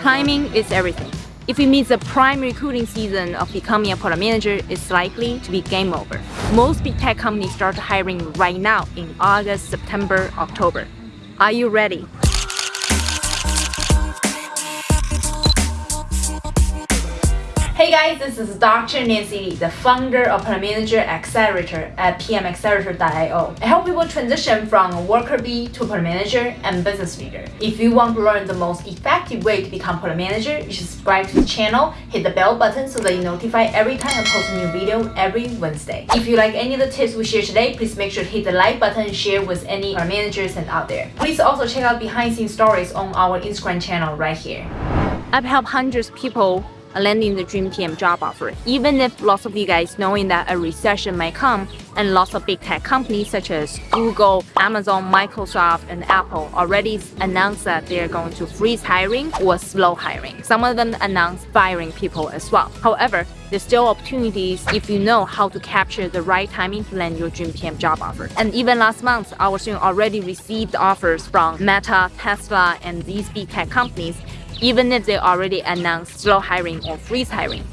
Timing is everything. If you miss the prime recruiting season of becoming a product manager, it's likely to be game over. Most big tech companies start hiring right now in August, September, October. Are you ready? Guys, this is Dr. Nancy Li, the founder of Product Manager Accelerator at pmaccelerator.io. I help people transition from a worker bee to product manager and business leader. If you want to learn the most effective way to become product manager, you should subscribe to the channel, hit the bell button so that you notify every time I post a new video every Wednesday. If you like any of the tips we share today, please make sure to hit the like button and share with any managers and out there. Please also check out behind the scenes stories on our Instagram channel right here. I've helped hundreds of people landing the dream PM job offer. Even if lots of you guys knowing that a recession might come and lots of big tech companies such as Google, Amazon, Microsoft, and Apple already announced that they're going to freeze hiring or slow hiring. Some of them announced firing people as well. However, there's still opportunities if you know how to capture the right timing to land your dream PM job offer. And even last month, our student already received offers from Meta, Tesla, and these big tech companies even if they already announced slow hiring or freeze hiring.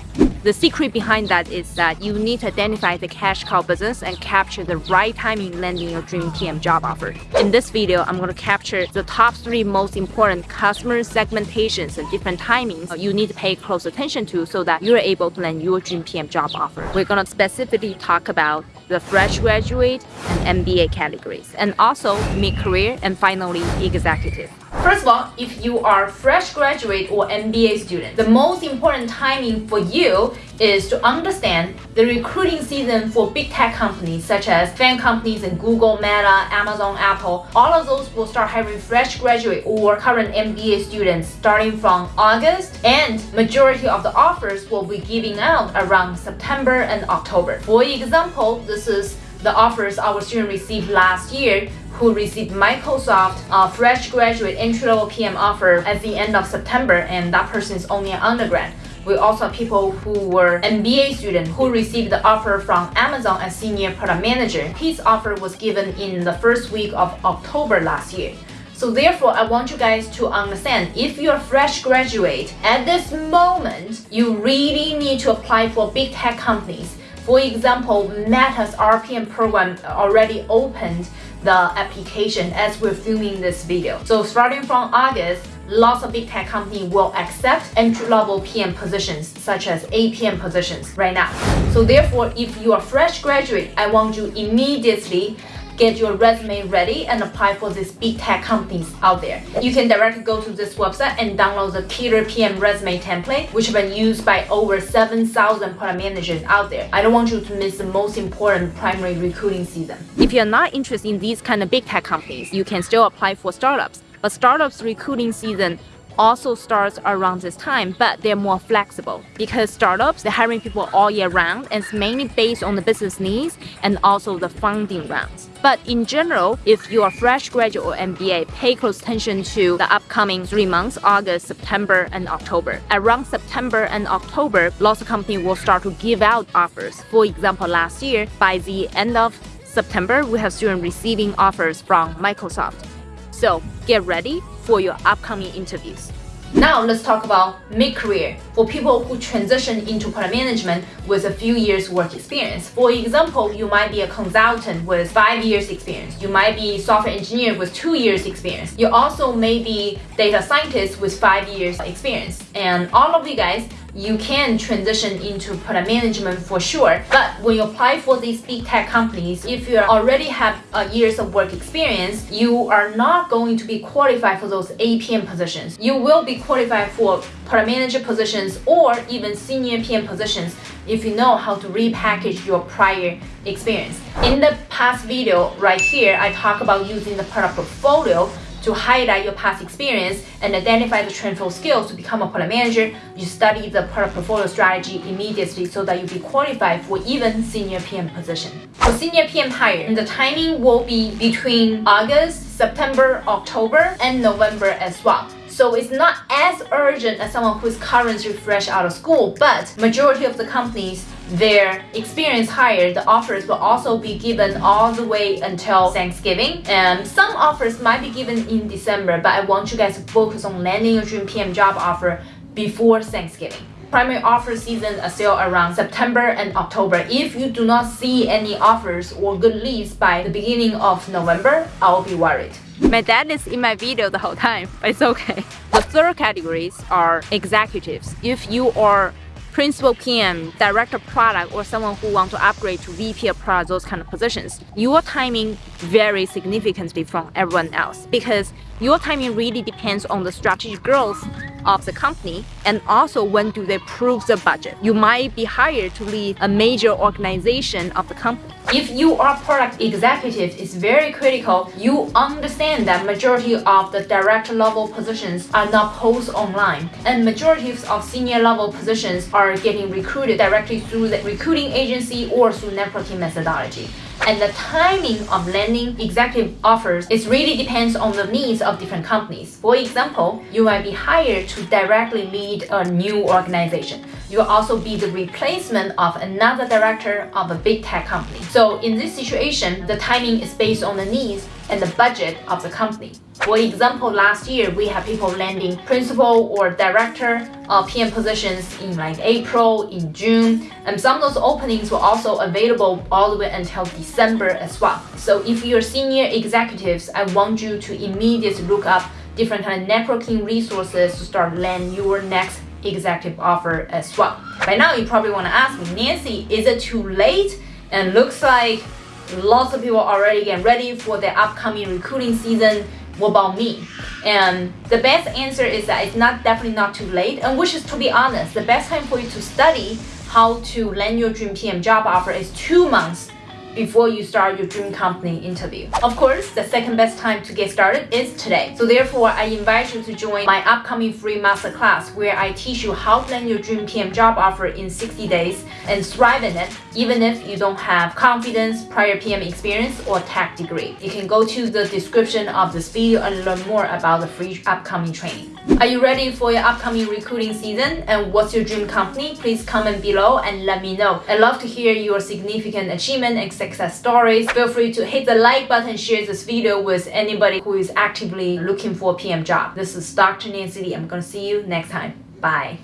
The secret behind that is that you need to identify the cash cow business and capture the right timing landing your dream PM job offer. In this video, I'm going to capture the top three most important customer segmentations and different timings you need to pay close attention to so that you're able to land your dream PM job offer. We're going to specifically talk about the fresh graduate and MBA categories, and also mid-career and finally executive. First of all, if you are fresh graduate or MBA student, the most important timing for you is to understand the recruiting season for big tech companies such as FAANG companies and Google, Meta, Amazon, Apple. All of those will start hiring fresh graduate or current MBA students starting from August and majority of the offers will be giving out around September and October. For example, this is the offers our student received last year who received Microsoft uh, fresh graduate entry-level PM offer at the end of September and that person is only an undergrad. We also have people who were MBA students who received the offer from Amazon as senior product manager. His offer was given in the first week of October last year. So therefore, I want you guys to understand, if you're a fresh graduate, at this moment, you really need to apply for big tech companies. For example, Meta's RPM program already opened the application as we're filming this video. So starting from August, lots of big tech companies will accept entry-level PM positions such as APM positions right now. So therefore, if you are fresh graduate, I want you immediately get your resume ready and apply for these big tech companies out there. You can directly go to this website and download the Peter PM resume template, which has been used by over 7,000 product managers out there. I don't want you to miss the most important primary recruiting season. If you're not interested in these kind of big tech companies, you can still apply for startups. But startups recruiting season also starts around this time, but they're more flexible because startups, they're hiring people all year round and it's mainly based on the business needs and also the funding rounds. But in general, if you are fresh graduate or MBA, pay close attention to the upcoming three months, August, September, and October. Around September and October, lots of companies will start to give out offers. For example, last year, by the end of September, we have students receiving offers from Microsoft. So get ready for your upcoming interviews. Now let's talk about mid-career for people who transition into product management with a few years work experience. For example, you might be a consultant with five years experience. You might be software engineer with two years experience. You also may be data scientist with five years experience. And all of you guys you can transition into product management for sure. But when you apply for these big tech companies, if you already have years of work experience, you are not going to be qualified for those APM positions. You will be qualified for product manager positions or even senior PM positions if you know how to repackage your prior experience. In the past video right here, I talk about using the product portfolio to highlight your past experience and identify the transferable skills to become a product manager, you study the product portfolio strategy immediately so that you'll be qualified for even senior PM position. For senior PM hire, the timing will be between August, September, October, and November as well. So it's not as urgent as someone who's currently fresh out of school, but majority of the companies their experience higher, the offers will also be given all the way until Thanksgiving. And some offers might be given in December, but I want you guys to focus on landing your dream PM job offer before Thanksgiving. Primary offer season are still around September and October. If you do not see any offers or good leads by the beginning of November, I'll be worried. My dad is in my video the whole time, but it's okay. The third categories are executives. If you are principal PM, director product, or someone who want to upgrade to VP of product, those kind of positions, your timing varies significantly from everyone else because your timing really depends on the strategic growth of the company and also when do they prove the budget. You might be hired to lead a major organization of the company. If you are product executive, it's very critical you understand that majority of the director level positions are not posted online. And majority of senior level positions are getting recruited directly through the recruiting agency or through networking methodology and the timing of landing executive offers it really depends on the needs of different companies. For example, you might be hired to directly lead a new organization. You'll also be the replacement of another director of a big tech company. So in this situation, the timing is based on the needs and the budget of the company. For example, last year we had people landing principal or director PM positions in like April, in June, and some of those openings were also available all the way until December as well. So if you're senior executives, I want you to immediately look up different kind of networking resources to start land your next executive offer as well. By now, you probably want to ask me, Nancy, is it too late? And looks like lots of people already getting ready for the upcoming recruiting season. What about me? And the best answer is that it's not definitely not too late. And which is to be honest, the best time for you to study how to land your dream PM job offer is two months before you start your dream company interview. Of course, the second best time to get started is today. So therefore, I invite you to join my upcoming free masterclass where I teach you how to land your dream PM job offer in 60 days and thrive in it, even if you don't have confidence, prior PM experience, or tech degree. You can go to the description of this video and learn more about the free upcoming training. Are you ready for your upcoming recruiting season? And what's your dream company? Please comment below and let me know. I'd love to hear your significant achievement and success stories. Feel free to hit the like button, share this video with anybody who is actively looking for a PM job. This is Dr. Nancy Li. I'm gonna see you next time. Bye.